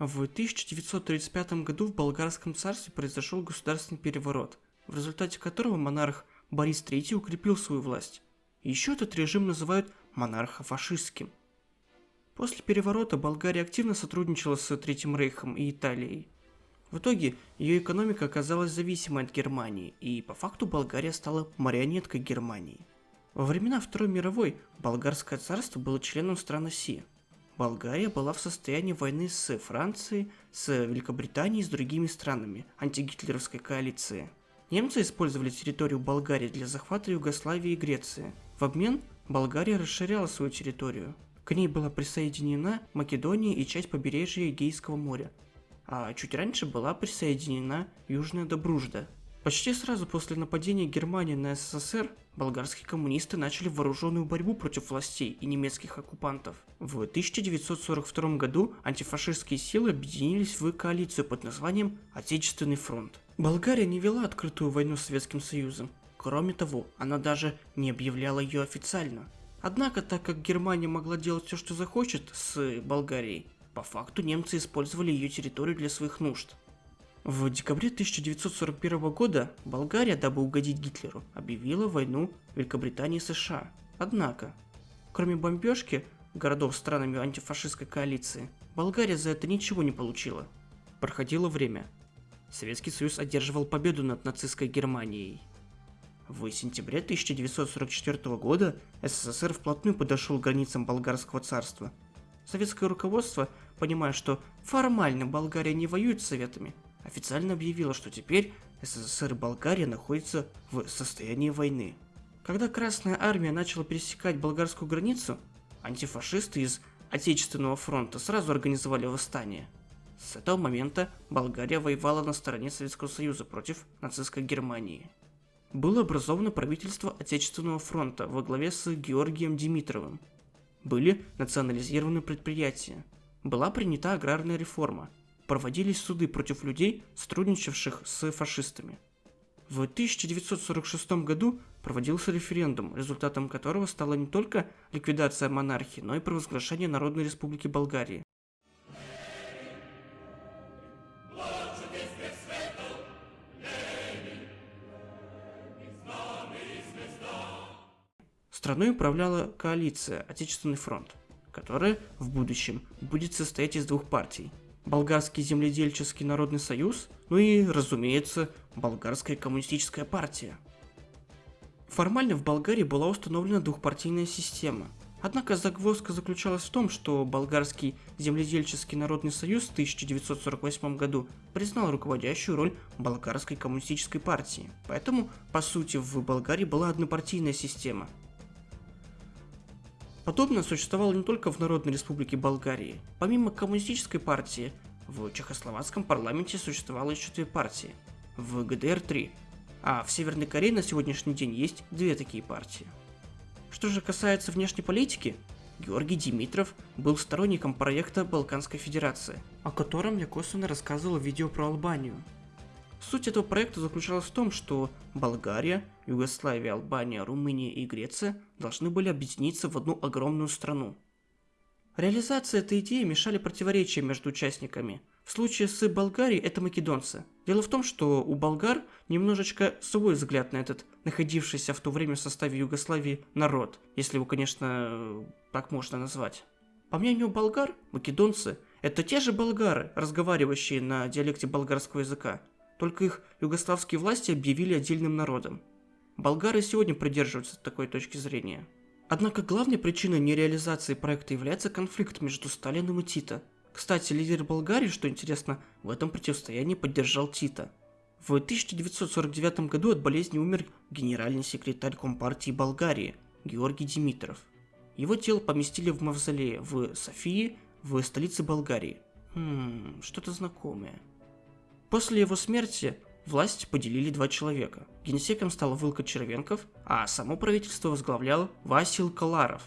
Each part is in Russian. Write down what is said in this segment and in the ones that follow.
В 1935 году в Болгарском царстве произошел государственный переворот, в результате которого монарх Борис III укрепил свою власть. Еще этот режим называют монархо-фашистским. После переворота Болгария активно сотрудничала с Третьим Рейхом и Италией. В итоге ее экономика оказалась зависимой от Германии, и по факту Болгария стала марионеткой Германии. Во времена Второй мировой Болгарское царство было членом стран оси. Болгария была в состоянии войны с Францией, с Великобританией и с другими странами антигитлеровской коалиции. Немцы использовали территорию Болгарии для захвата Югославии и Греции. В обмен Болгария расширяла свою территорию. К ней была присоединена Македония и часть побережья Эгейского моря, а чуть раньше была присоединена Южная Добружда. Почти сразу после нападения Германии на СССР болгарские коммунисты начали вооруженную борьбу против властей и немецких оккупантов. В 1942 году антифашистские силы объединились в коалицию под названием Отечественный фронт. Болгария не вела открытую войну с Советским Союзом. Кроме того, она даже не объявляла ее официально. Однако, так как Германия могла делать все, что захочет с Болгарией, по факту немцы использовали ее территорию для своих нужд. В декабре 1941 года Болгария, дабы угодить Гитлеру, объявила войну Великобритании и США. Однако, кроме бомбежки городов странами антифашистской коалиции, Болгария за это ничего не получила. Проходило время. Советский Союз одерживал победу над нацистской Германией. В сентябре 1944 года СССР вплотную подошел к границам Болгарского царства. Советское руководство понимая, что формально Болгария не воюет с Советами, официально объявила, что теперь СССР и Болгария находятся в состоянии войны. Когда Красная Армия начала пересекать болгарскую границу, антифашисты из Отечественного фронта сразу организовали восстание. С этого момента Болгария воевала на стороне Советского Союза против нацистской Германии. Было образовано правительство Отечественного фронта во главе с Георгием Димитровым. Были национализированы предприятия, была принята аграрная реформа, проводились суды против людей, сотрудничавших с фашистами. В 1946 году проводился референдум, результатом которого стала не только ликвидация монархии, но и провозглашение Народной Республики Болгарии. Страной управляла коалиция «Отечественный фронт» которая в будущем будет состоять из двух партий. Болгарский земледельческий народный союз, ну и, разумеется, Болгарская коммунистическая партия. Формально в Болгарии была установлена двухпартийная система. Однако загвоздка заключалась в том, что Болгарский земледельческий народный союз в 1948 году признал руководящую роль Болгарской коммунистической партии. Поэтому, по сути, в Болгарии была однопартийная система – Подобное существовало не только в Народной Республике Болгарии. Помимо коммунистической партии, в Чехословацком парламенте существовало еще две партии. В ГДР три, а в Северной Корее на сегодняшний день есть две такие партии. Что же касается внешней политики, Георгий Димитров был сторонником проекта Балканской Федерации, о котором я косвенно рассказывал в видео про Албанию. Суть этого проекта заключалась в том, что Болгария, Югославия, Албания, Румыния и Греция должны были объединиться в одну огромную страну. Реализация этой идеи мешали противоречия между участниками. В случае с Болгарией это македонцы. Дело в том, что у болгар немножечко свой взгляд на этот находившийся в то время в составе Югославии народ, если его, конечно, так можно назвать. По мнению болгар, македонцы – это те же болгары, разговаривающие на диалекте болгарского языка, только их югославские власти объявили отдельным народом. Болгары сегодня придерживаются такой точки зрения. Однако главной причиной нереализации проекта является конфликт между Сталиным и Тита. Кстати, лидер Болгарии, что интересно, в этом противостоянии поддержал Тита. В 1949 году от болезни умер генеральный секретарь Компартии Болгарии Георгий Димитров. Его тело поместили в мавзолее в Софии, в столице Болгарии. Хм, что-то знакомое. После его смерти власть поделили два человека. Генсеком стал Вылка Червенков, а само правительство возглавлял Васил Каларов.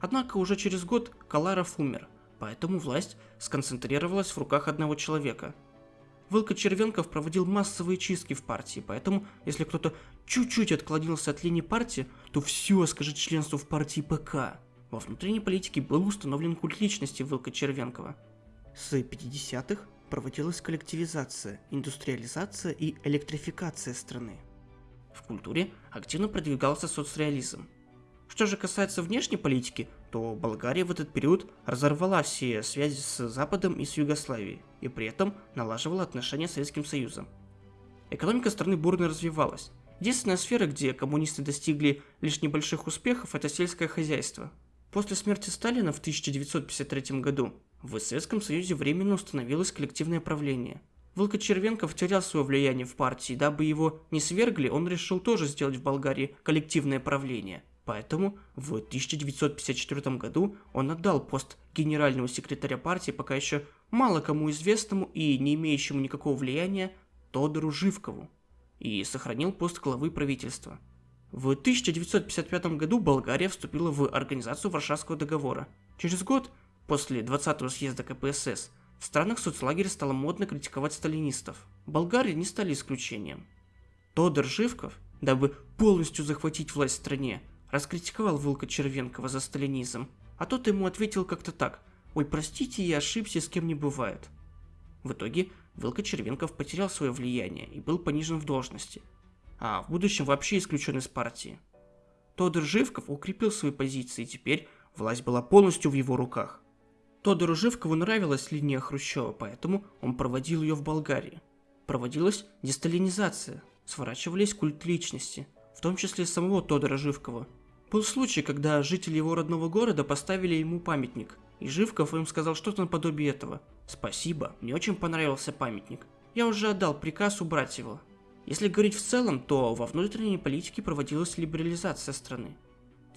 Однако уже через год Каларов умер, поэтому власть сконцентрировалась в руках одного человека. Вылка Червенков проводил массовые чистки в партии, поэтому если кто-то чуть-чуть отклонился от линии партии, то все скажет членство в партии ПК. Во внутренней политике был установлен культ личности Вылка Червенкова – С 50-х проводилась коллективизация, индустриализация и электрификация страны. В культуре активно продвигался соцреализм. Что же касается внешней политики, то Болгария в этот период разорвала все связи с Западом и с Югославией, и при этом налаживала отношения с Советским Союзом. Экономика страны бурно развивалась. Единственная сфера, где коммунисты достигли лишь небольших успехов, это сельское хозяйство. После смерти Сталина в 1953 году в Советском Союзе временно установилось коллективное правление. Волка Червенков терял свое влияние в партии, дабы его не свергли, он решил тоже сделать в Болгарии коллективное правление. Поэтому в 1954 году он отдал пост генерального секретаря партии пока еще мало кому известному и не имеющему никакого влияния Тодору Живкову и сохранил пост главы правительства. В 1955 году Болгария вступила в Организацию Варшавского договора. Через год После 20-го съезда КПСС в странах соцлагеря стало модно критиковать сталинистов. Болгария не стали исключением. Тодор Живков, дабы полностью захватить власть в стране, раскритиковал Волка Червенкова за сталинизм, а тот ему ответил как-то так «Ой, простите, я ошибся, с кем не бывает». В итоге Волка Червенков потерял свое влияние и был понижен в должности, а в будущем вообще исключен из партии. Тодор Живков укрепил свои позиции, и теперь власть была полностью в его руках. Тодору Живкову нравилась линия Хрущева, поэтому он проводил ее в Болгарии. Проводилась десталинизация, сворачивались культ личности, в том числе самого Тодора Живкова. Был случай, когда жители его родного города поставили ему памятник, и Живков им сказал что-то наподобие этого. «Спасибо, мне очень понравился памятник. Я уже отдал приказ убрать его». Если говорить в целом, то во внутренней политике проводилась либерализация страны.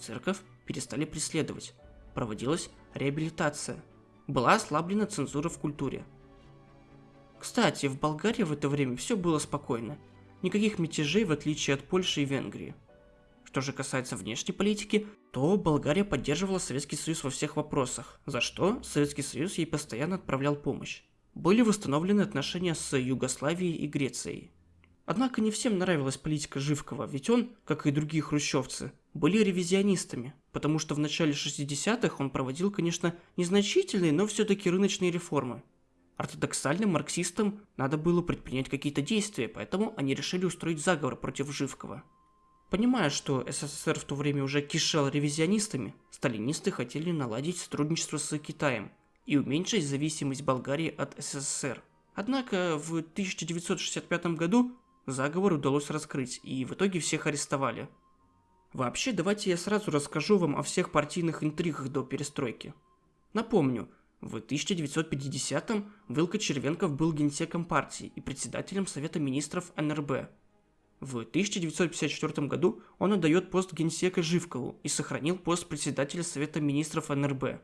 Церковь перестали преследовать. Проводилась реабилитация – была ослаблена цензура в культуре. Кстати, в Болгарии в это время все было спокойно. Никаких мятежей, в отличие от Польши и Венгрии. Что же касается внешней политики, то Болгария поддерживала Советский Союз во всех вопросах, за что Советский Союз ей постоянно отправлял помощь. Были восстановлены отношения с Югославией и Грецией. Однако не всем нравилась политика Живкова, ведь он, как и другие хрущевцы, были ревизионистами, потому что в начале 60-х он проводил, конечно, незначительные, но все-таки рыночные реформы. Ортодоксальным марксистам надо было предпринять какие-то действия, поэтому они решили устроить заговор против Живкова. Понимая, что СССР в то время уже кишел ревизионистами, сталинисты хотели наладить сотрудничество с Китаем и уменьшить зависимость Болгарии от СССР. Однако в 1965 году Заговор удалось раскрыть, и в итоге всех арестовали. Вообще, давайте я сразу расскажу вам о всех партийных интригах до перестройки. Напомню, в 1950-м Вилка Червенков был генсеком партии и председателем Совета министров НРБ. В 1954 году он отдает пост генсека Живкову и сохранил пост председателя Совета министров НРБ.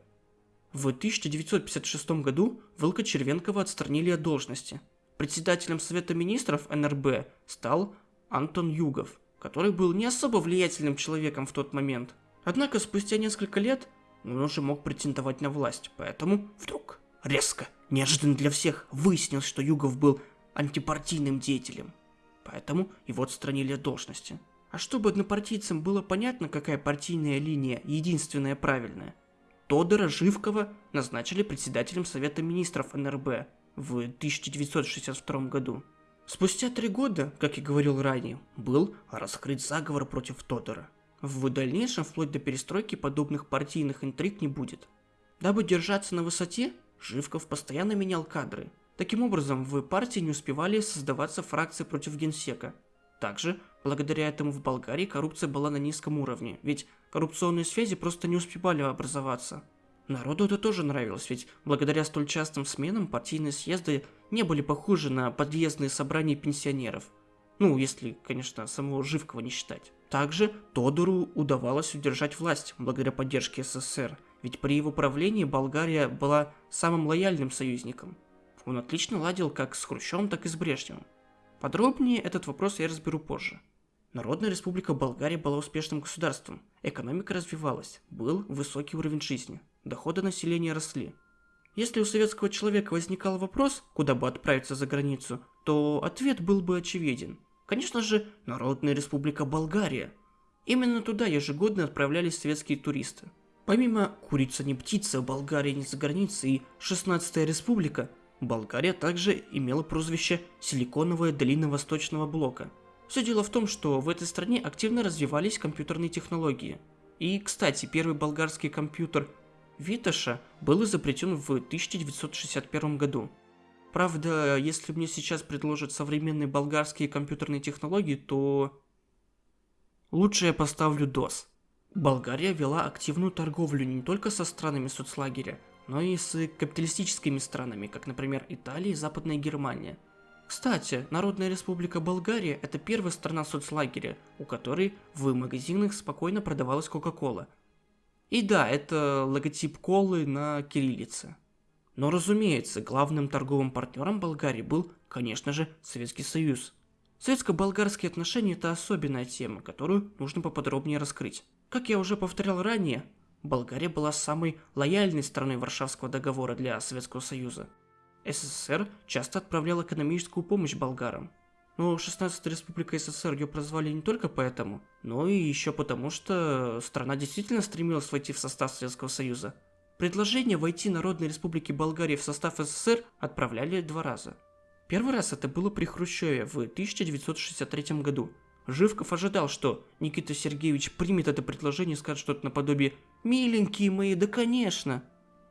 В 1956 году Вилка Червенкова отстранили от должности – Председателем Совета Министров НРБ стал Антон Югов, который был не особо влиятельным человеком в тот момент. Однако спустя несколько лет он уже мог претендовать на власть, поэтому вдруг, резко, неожиданно для всех, выяснилось, что Югов был антипартийным деятелем. Поэтому его отстранили от должности. А чтобы однопартийцам было понятно, какая партийная линия единственная правильная, Тодора Живкова назначили председателем Совета Министров НРБ, в 1962 году. Спустя три года, как и говорил ранее, был раскрыт заговор против Тодора. В дальнейшем, вплоть до перестройки, подобных партийных интриг не будет. Дабы держаться на высоте, Живков постоянно менял кадры. Таким образом, в партии не успевали создаваться фракции против генсека. Также, благодаря этому в Болгарии коррупция была на низком уровне, ведь коррупционные связи просто не успевали образоваться. Народу это тоже нравилось, ведь благодаря столь частым сменам партийные съезды не были похожи на подъездные собрания пенсионеров. Ну, если, конечно, самого Живкова не считать. Также Тодору удавалось удержать власть благодаря поддержке СССР, ведь при его правлении Болгария была самым лояльным союзником. Он отлично ладил как с Хрущевым, так и с Брежневым. Подробнее этот вопрос я разберу позже. Народная республика Болгария была успешным государством, экономика развивалась, был высокий уровень жизни доходы населения росли. Если у советского человека возникал вопрос, куда бы отправиться за границу, то ответ был бы очевиден. Конечно же, Народная Республика Болгария. Именно туда ежегодно отправлялись советские туристы. Помимо «Курица не птица», «Болгария не за границей» и «16-я республика», Болгария также имела прозвище «Силиконовая долина Восточного блока». Все дело в том, что в этой стране активно развивались компьютерные технологии. И, кстати, первый болгарский компьютер Виташа был изобретен в 1961 году. Правда, если мне сейчас предложат современные болгарские компьютерные технологии, то лучше я поставлю DOS. Болгария вела активную торговлю не только со странами соцлагеря, но и с капиталистическими странами, как, например, Италия и Западная Германия. Кстати, Народная Республика Болгария – это первая страна соцлагеря, у которой в магазинах спокойно продавалась Кока-Кола. И да, это логотип колы на кириллице. Но разумеется, главным торговым партнером Болгарии был, конечно же, Советский Союз. Советско-болгарские отношения – это особенная тема, которую нужно поподробнее раскрыть. Как я уже повторял ранее, Болгария была самой лояльной страной Варшавского договора для Советского Союза. СССР часто отправлял экономическую помощь болгарам. Но 16-я республика СССР ее прозвали не только поэтому, но и еще потому, что страна действительно стремилась войти в состав Советского Союза. Предложение войти Народной Республики Болгарии в состав СССР отправляли два раза. Первый раз это было при Хрущеве в 1963 году, Живков ожидал, что Никита Сергеевич примет это предложение и скажет что-то наподобие «Миленькие мои, да конечно!».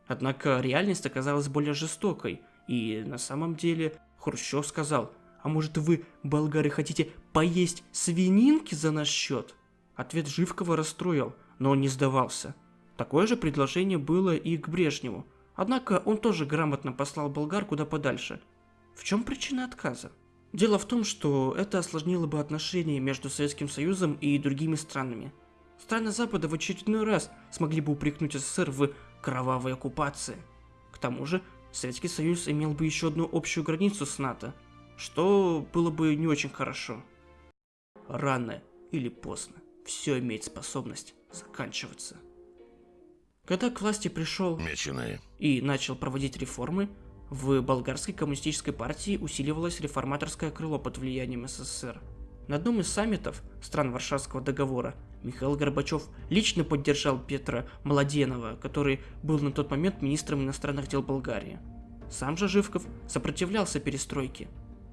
Однако реальность оказалась более жестокой, и на самом деле Хрущев сказал «А может вы, болгары, хотите поесть свининки за наш счет?» Ответ Живкова расстроил, но он не сдавался. Такое же предложение было и к Брежневу, однако он тоже грамотно послал болгар куда подальше. В чем причина отказа? Дело в том, что это осложнило бы отношения между Советским Союзом и другими странами. Страны Запада в очередной раз смогли бы упрекнуть СССР в кровавой оккупации. К тому же, Советский Союз имел бы еще одну общую границу с НАТО, что было бы не очень хорошо. Рано или поздно все имеет способность заканчиваться. Когда к власти пришел Меченые. и начал проводить реформы, в болгарской коммунистической партии усиливалось реформаторское крыло под влиянием СССР. На одном из саммитов стран Варшавского договора Михаил Горбачев лично поддержал Петра Младенова, который был на тот момент министром иностранных дел Болгарии. Сам же Живков сопротивлялся перестройке.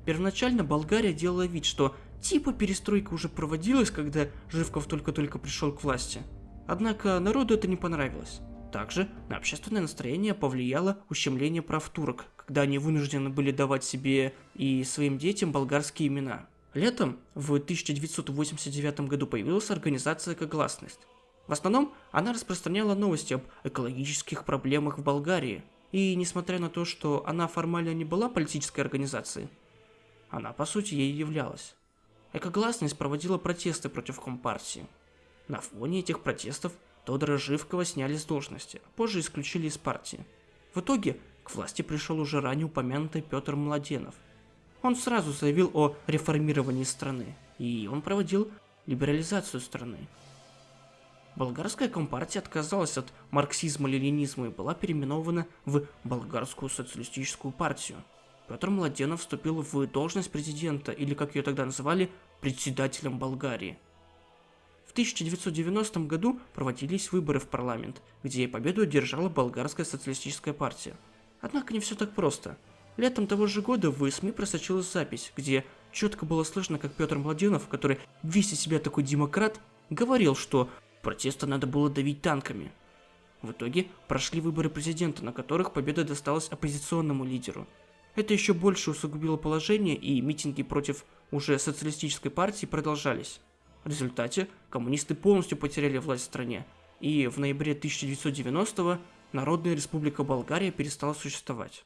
Первоначально Болгария делала вид, что типа перестройка уже проводилась, когда Живков только-только пришел к власти. Однако народу это не понравилось. Также на общественное настроение повлияло ущемление прав турок, когда они вынуждены были давать себе и своим детям болгарские имена. Летом в 1989 году появилась организация «Экогласность». В основном она распространяла новости об экологических проблемах в Болгарии. И несмотря на то, что она формально не была политической организацией, она по сути ей являлась. Экогласность проводила протесты против Компартии. На фоне этих протестов Тодора Живкова сняли с должности, а позже исключили из партии. В итоге к власти пришел уже ранее упомянутый Петр Младенов. Он сразу заявил о реформировании страны, и он проводил либерализацию страны. Болгарская компартия отказалась от марксизма-ленинизма и была переименована в Болгарскую социалистическую партию. Петр Младенов вступил в должность президента, или как ее тогда называли, председателем Болгарии – в 1990 году проводились выборы в парламент, где победу одержала болгарская социалистическая партия. Однако не все так просто. Летом того же года в СМИ просочилась запись, где четко было слышно, как Петр Младенов, который весь из себя такой демократ, говорил, что протеста надо было давить танками. В итоге прошли выборы президента, на которых победа досталась оппозиционному лидеру. Это еще больше усугубило положение, и митинги против уже социалистической партии продолжались. В результате коммунисты полностью потеряли власть в стране, и в ноябре 1990 Народная Республика Болгария перестала существовать.